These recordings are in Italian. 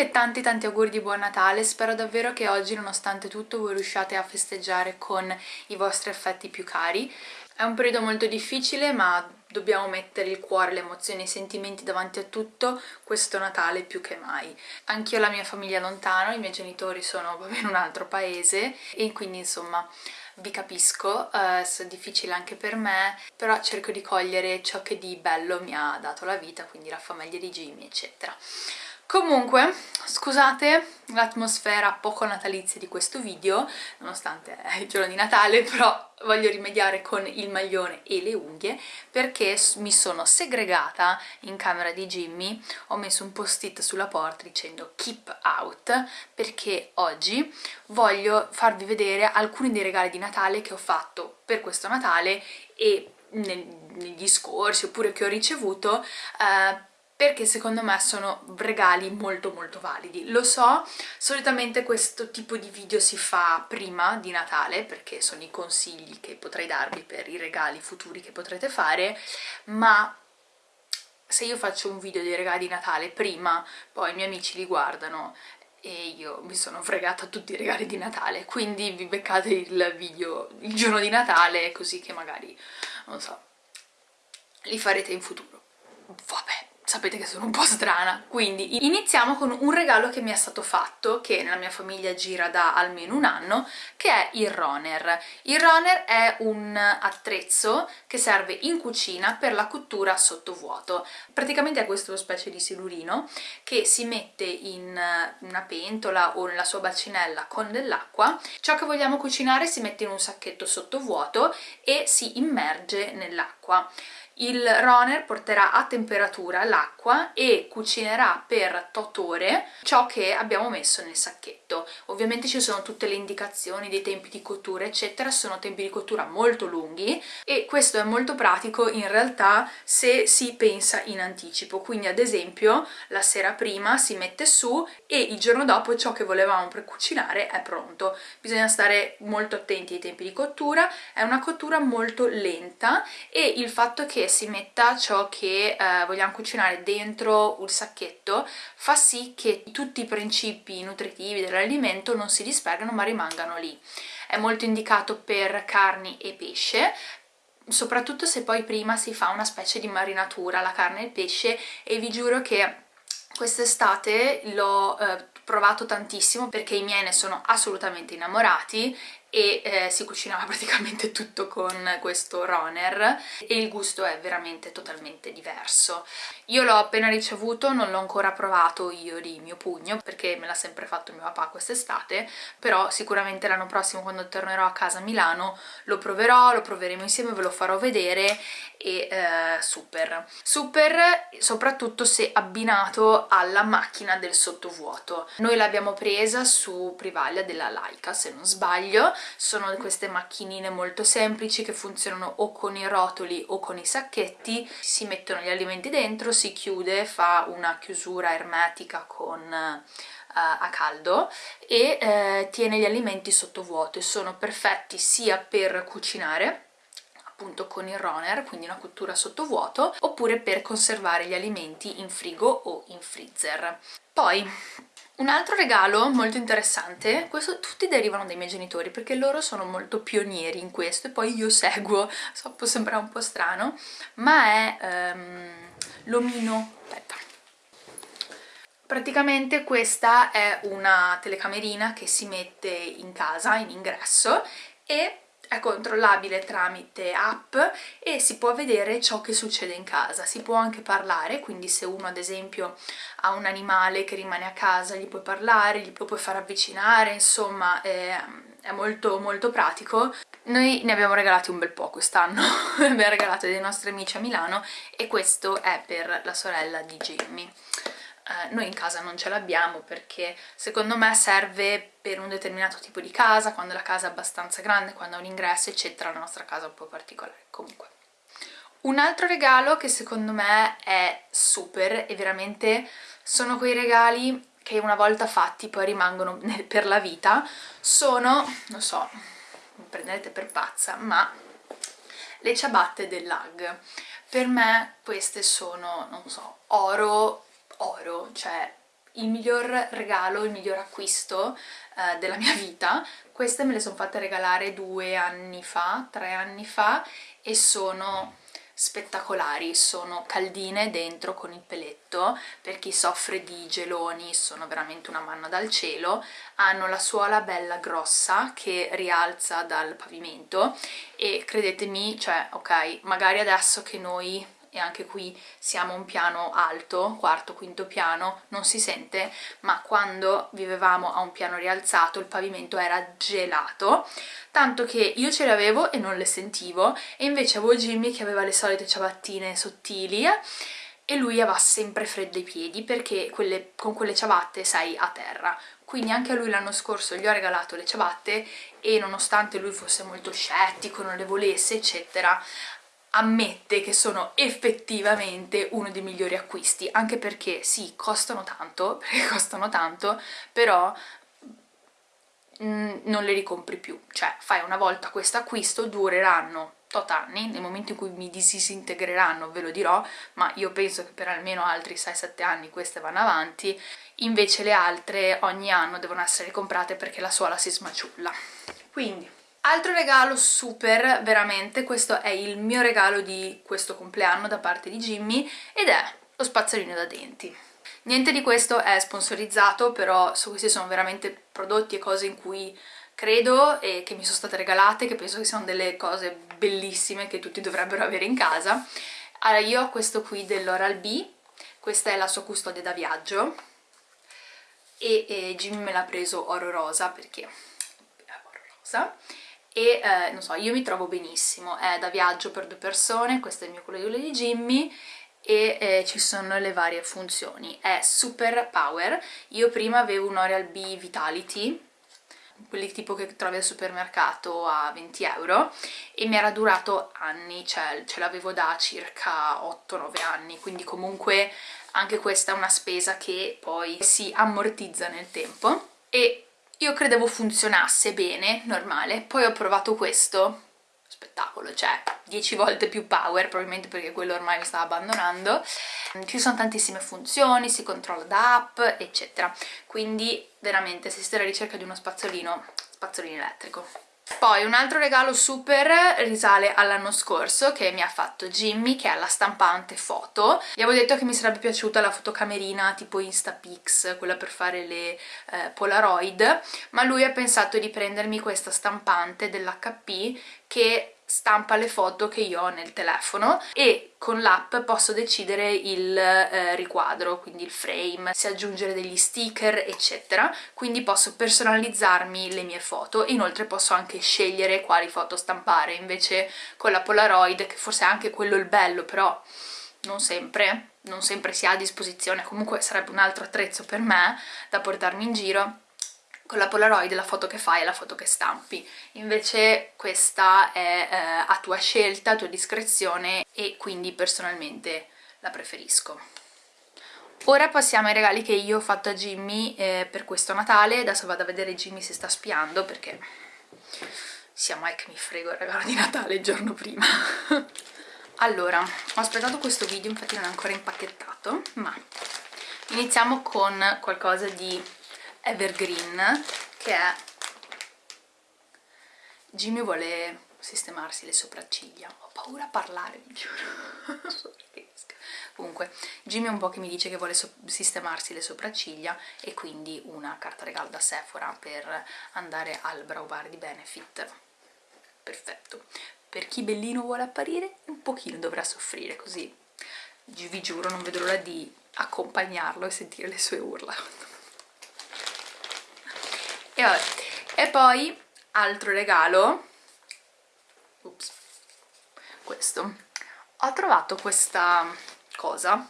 E tanti tanti auguri di buon Natale, spero davvero che oggi nonostante tutto voi riusciate a festeggiare con i vostri affetti più cari. È un periodo molto difficile ma dobbiamo mettere il cuore, le emozioni e i sentimenti davanti a tutto questo Natale più che mai. Anch'io ho la mia famiglia lontano, i miei genitori sono in un altro paese e quindi insomma vi capisco, eh, è difficile anche per me, però cerco di cogliere ciò che di bello mi ha dato la vita, quindi la famiglia di Jimmy eccetera. Comunque, scusate l'atmosfera poco natalizia di questo video, nonostante è il giorno di Natale, però voglio rimediare con il maglione e le unghie perché mi sono segregata in camera di Jimmy, ho messo un post-it sulla porta dicendo keep out perché oggi voglio farvi vedere alcuni dei regali di Natale che ho fatto per questo Natale e negli scorsi oppure che ho ricevuto eh, perché secondo me sono regali molto molto validi. Lo so, solitamente questo tipo di video si fa prima di Natale, perché sono i consigli che potrei darvi per i regali futuri che potrete fare, ma se io faccio un video dei regali di Natale prima, poi i miei amici li guardano e io mi sono fregata tutti i regali di Natale, quindi vi beccate il video il giorno di Natale così che magari, non so, li farete in futuro. Vabbè sapete che sono un po' strana, quindi iniziamo con un regalo che mi è stato fatto, che nella mia famiglia gira da almeno un anno, che è il Roner. Il Roner è un attrezzo che serve in cucina per la cottura sottovuoto. Praticamente è questo specie di silurino che si mette in una pentola o nella sua bacinella con dell'acqua, ciò che vogliamo cucinare si mette in un sacchetto sottovuoto e si immerge nell'acqua. Il runner porterà a temperatura l'acqua e cucinerà per 8 ore ciò che abbiamo messo nel sacchetto. Ovviamente ci sono tutte le indicazioni dei tempi di cottura eccetera, sono tempi di cottura molto lunghi e questo è molto pratico in realtà se si pensa in anticipo, quindi ad esempio la sera prima si mette su e il giorno dopo ciò che volevamo precucinare è pronto. Bisogna stare molto attenti ai tempi di cottura, è una cottura molto lenta e il fatto che si metta ciò che eh, vogliamo cucinare dentro il sacchetto fa sì che tutti i principi nutritivi dell'alimento non si dispergano ma rimangano lì. È molto indicato per carni e pesce, soprattutto se poi prima si fa una specie di marinatura, la carne e il pesce, e vi giuro che quest'estate l'ho eh, provato tantissimo perché i miei ne sono assolutamente innamorati e eh, si cucinava praticamente tutto con questo runner e il gusto è veramente totalmente diverso. Io l'ho appena ricevuto, non l'ho ancora provato io di mio pugno perché me l'ha sempre fatto mio papà quest'estate, però sicuramente l'anno prossimo quando tornerò a casa a Milano lo proverò, lo proveremo insieme, ve lo farò vedere e eh, super. Super soprattutto se abbinato alla macchina del sottovuoto. Noi l'abbiamo presa su Privaglia della Laika se non sbaglio, sono queste macchinine molto semplici che funzionano o con i rotoli o con i sacchetti, si mettono gli alimenti dentro, si chiude, fa una chiusura ermetica con Uh, a caldo e uh, tiene gli alimenti sottovuoto e sono perfetti sia per cucinare appunto con il runner, quindi una cottura sottovuoto, oppure per conservare gli alimenti in frigo o in freezer. Poi un altro regalo molto interessante, questo tutti derivano dai miei genitori perché loro sono molto pionieri in questo e poi io seguo, so può sembrare un po' strano, ma è um, l'omino, aspetta, praticamente questa è una telecamerina che si mette in casa, in ingresso e è controllabile tramite app e si può vedere ciò che succede in casa, si può anche parlare, quindi se uno ad esempio ha un animale che rimane a casa gli puoi parlare, gli puoi far avvicinare, insomma è, è molto molto pratico. Noi ne abbiamo regalati un bel po' quest'anno, ne abbiamo regalati dei nostri amici a Milano e questo è per la sorella di Jamie eh, noi in casa non ce l'abbiamo perché secondo me serve per un determinato tipo di casa, quando la casa è abbastanza grande, quando ha un ingresso eccetera, la nostra casa è un po' particolare comunque. Un altro regalo che secondo me è super e veramente sono quei regali che una volta fatti poi rimangono per la vita, sono, non so, mi prendete per pazza, ma le ciabatte dell'Ag. Per me queste sono, non so, oro oro, cioè il miglior regalo, il miglior acquisto eh, della mia vita. Queste me le sono fatte regalare due anni fa, tre anni fa e sono spettacolari, sono caldine dentro con il peletto, per chi soffre di geloni sono veramente una manna dal cielo, hanno la suola bella grossa che rialza dal pavimento. E credetemi, cioè ok, magari adesso che noi e anche qui siamo un piano alto, quarto, quinto piano, non si sente, ma quando vivevamo a un piano rialzato il pavimento era gelato, tanto che io ce le avevo e non le sentivo, e invece avevo Jimmy che aveva le solite ciabattine sottili, e lui aveva sempre freddo i piedi perché quelle, con quelle ciabatte sei a terra. Quindi anche a lui l'anno scorso gli ho regalato le ciabatte e nonostante lui fosse molto scettico, non le volesse eccetera ammette che sono effettivamente uno dei migliori acquisti, anche perché sì, costano tanto, perché costano tanto, però mm, non le ricompri più, cioè fai una volta questo acquisto, dureranno tot anni, nel momento in cui mi disintegreranno ve lo dirò, ma io penso che per almeno altri 6-7 anni queste vanno avanti, invece le altre ogni anno devono essere comprate perché la suola si smaciulla. Quindi Altro regalo super, veramente, questo è il mio regalo di questo compleanno da parte di Jimmy ed è lo spazzolino da denti. Niente di questo è sponsorizzato, però questi sono veramente prodotti e cose in cui credo e che mi sono state regalate, che penso che siano delle cose bellissime che tutti dovrebbero avere in casa. Allora, io ho questo qui dell'Oral-B, questa è la sua custodia da viaggio e, e Jimmy me l'ha preso oro rosa perché è oro rosa e eh, non so, io mi trovo benissimo, è da viaggio per due persone, questo è il mio colore di Jimmy e eh, ci sono le varie funzioni, è super power, io prima avevo un Oral B Vitality, quelli tipo che trovi al supermercato a 20 euro e mi era durato anni, cioè ce l'avevo da circa 8-9 anni, quindi comunque anche questa è una spesa che poi si ammortizza nel tempo. E io credevo funzionasse bene, normale, poi ho provato questo, spettacolo, cioè 10 volte più power, probabilmente perché quello ormai mi stava abbandonando. Ci sono tantissime funzioni, si controlla da app, eccetera. Quindi veramente se siete alla ricerca di uno spazzolino, spazzolino elettrico. Poi un altro regalo super risale all'anno scorso che mi ha fatto Jimmy, che è la stampante foto. Gli avevo detto che mi sarebbe piaciuta la fotocamerina tipo Instapix, quella per fare le eh, Polaroid, ma lui ha pensato di prendermi questa stampante dell'HP che stampa le foto che io ho nel telefono e con l'app posso decidere il eh, riquadro, quindi il frame, se aggiungere degli sticker eccetera, quindi posso personalizzarmi le mie foto. Inoltre posso anche scegliere quali foto stampare, invece con la Polaroid, che forse è anche quello il bello, però non sempre, non sempre si ha a disposizione, comunque sarebbe un altro attrezzo per me da portarmi in giro, con la Polaroid la foto che fai è la foto che stampi, invece questa è eh, a tua scelta, a tua discrezione e quindi personalmente la preferisco. Ora passiamo ai regali che io ho fatto a Jimmy eh, per questo Natale, adesso vado a vedere Jimmy se sta spiando perché siamo che mi frego il regalo di Natale il giorno prima. allora, ho aspettato questo video, infatti non è ancora impacchettato, ma iniziamo con qualcosa di evergreen che è Jimmy vuole sistemarsi le sopracciglia. Ho paura a parlare vi giuro. Comunque Jimmy è un po' che mi dice che vuole so sistemarsi le sopracciglia e quindi una carta regalo da Sephora per andare al brow bar di Benefit. Perfetto. Per chi bellino vuole apparire un pochino dovrà soffrire così. Vi giuro non vedo l'ora di accompagnarlo e sentire le sue urla e, vabbè. e poi altro regalo Ups. questo ho trovato questa cosa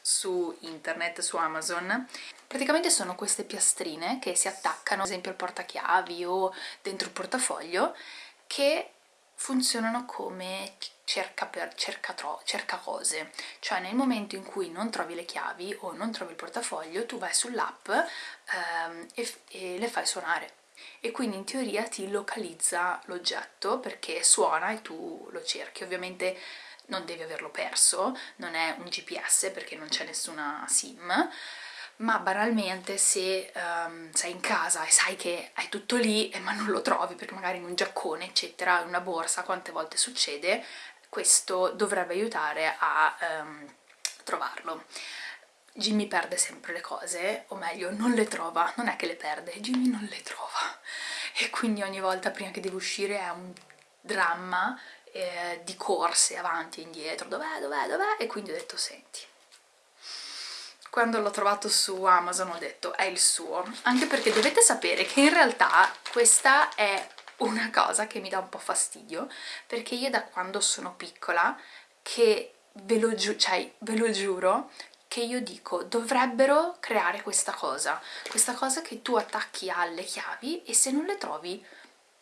su internet, su Amazon praticamente sono queste piastrine che si attaccano ad esempio al portachiavi o dentro il portafoglio che funzionano come cerca, per, cerca, tro, cerca cose, cioè nel momento in cui non trovi le chiavi o non trovi il portafoglio tu vai sull'app ehm, e, e le fai suonare. E quindi in teoria ti localizza l'oggetto perché suona e tu lo cerchi, ovviamente non devi averlo perso, non è un GPS perché non c'è nessuna SIM, ma banalmente se um, sei in casa e sai che hai tutto lì ma non lo trovi perché magari in un giaccone eccetera, in una borsa, quante volte succede, questo dovrebbe aiutare a um, trovarlo. Jimmy perde sempre le cose, o meglio non le trova, non è che le perde, Jimmy non le trova. E quindi ogni volta prima che deve uscire è un dramma eh, di corse avanti e indietro, dov'è, dov'è, dov'è? E quindi ho detto senti quando l'ho trovato su Amazon ho detto è il suo. Anche perché dovete sapere che in realtà questa è una cosa che mi dà un po' fastidio perché io da quando sono piccola che ve lo, giu cioè, ve lo giuro che io dico dovrebbero creare questa cosa. Questa cosa che tu attacchi alle chiavi e se non le trovi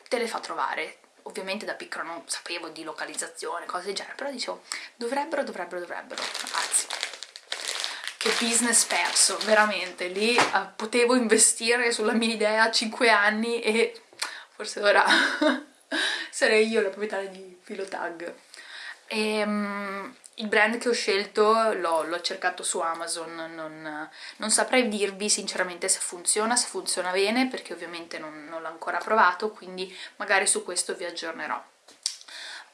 te le fa trovare. Ovviamente da piccola non sapevo di localizzazione, cose del genere, però dicevo dovrebbero, dovrebbero, dovrebbero, ragazzi che business perso, veramente, lì uh, potevo investire sulla mia idea a 5 anni e forse ora sarei io la proprietaria di Philotag. E, um, il brand che ho scelto l'ho cercato su Amazon, non, non, saprei dirvi sinceramente se funziona, se funziona bene, perché ovviamente non, non l'ho ancora provato, quindi magari su questo vi aggiornerò.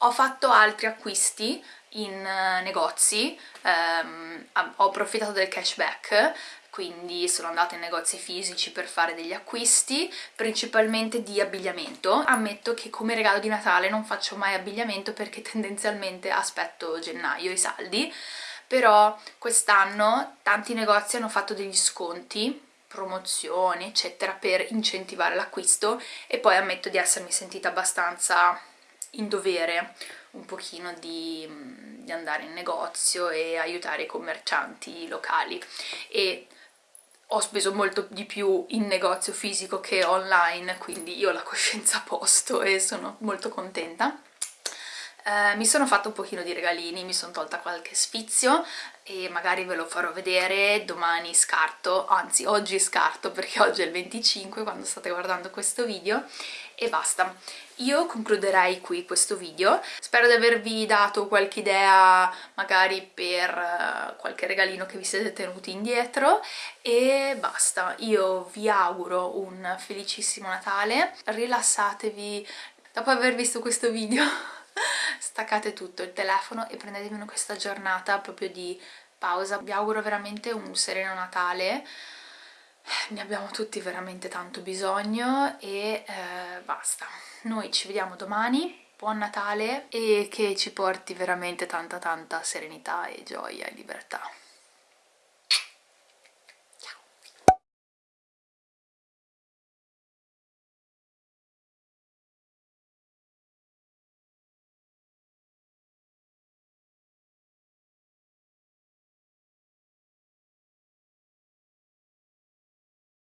Ho fatto altri acquisti in uh, negozi, um, ho approfittato del cashback quindi sono andata in negozi fisici per fare degli acquisti, principalmente di abbigliamento. Ammetto che come regalo di Natale non faccio mai abbigliamento perché tendenzialmente aspetto gennaio i saldi, però quest'anno tanti negozi hanno fatto degli sconti promozioni eccetera per incentivare l'acquisto e poi ammetto di essermi sentita abbastanza in dovere un pochino di, di, andare in negozio e aiutare i commercianti locali. E ho speso molto di più in negozio fisico che online, quindi io ho la coscienza a posto e sono molto contenta. Eh, mi sono fatta un pochino di regalini, mi sono tolta qualche sfizio e magari ve lo farò vedere, domani scarto, anzi oggi scarto perché oggi è il 25 quando state guardando questo video e basta. Io concluderei qui questo video, spero di avervi dato qualche idea magari per uh, qualche regalino che vi siete tenuti indietro e basta. Io vi auguro un felicissimo Natale, rilassatevi dopo aver visto questo video staccate tutto il telefono e prendetevi questa giornata proprio di pausa. Vi auguro veramente un sereno Natale, ne abbiamo tutti veramente tanto bisogno e eh, basta. Noi ci vediamo domani, buon Natale e che ci porti veramente tanta tanta serenità e gioia e libertà.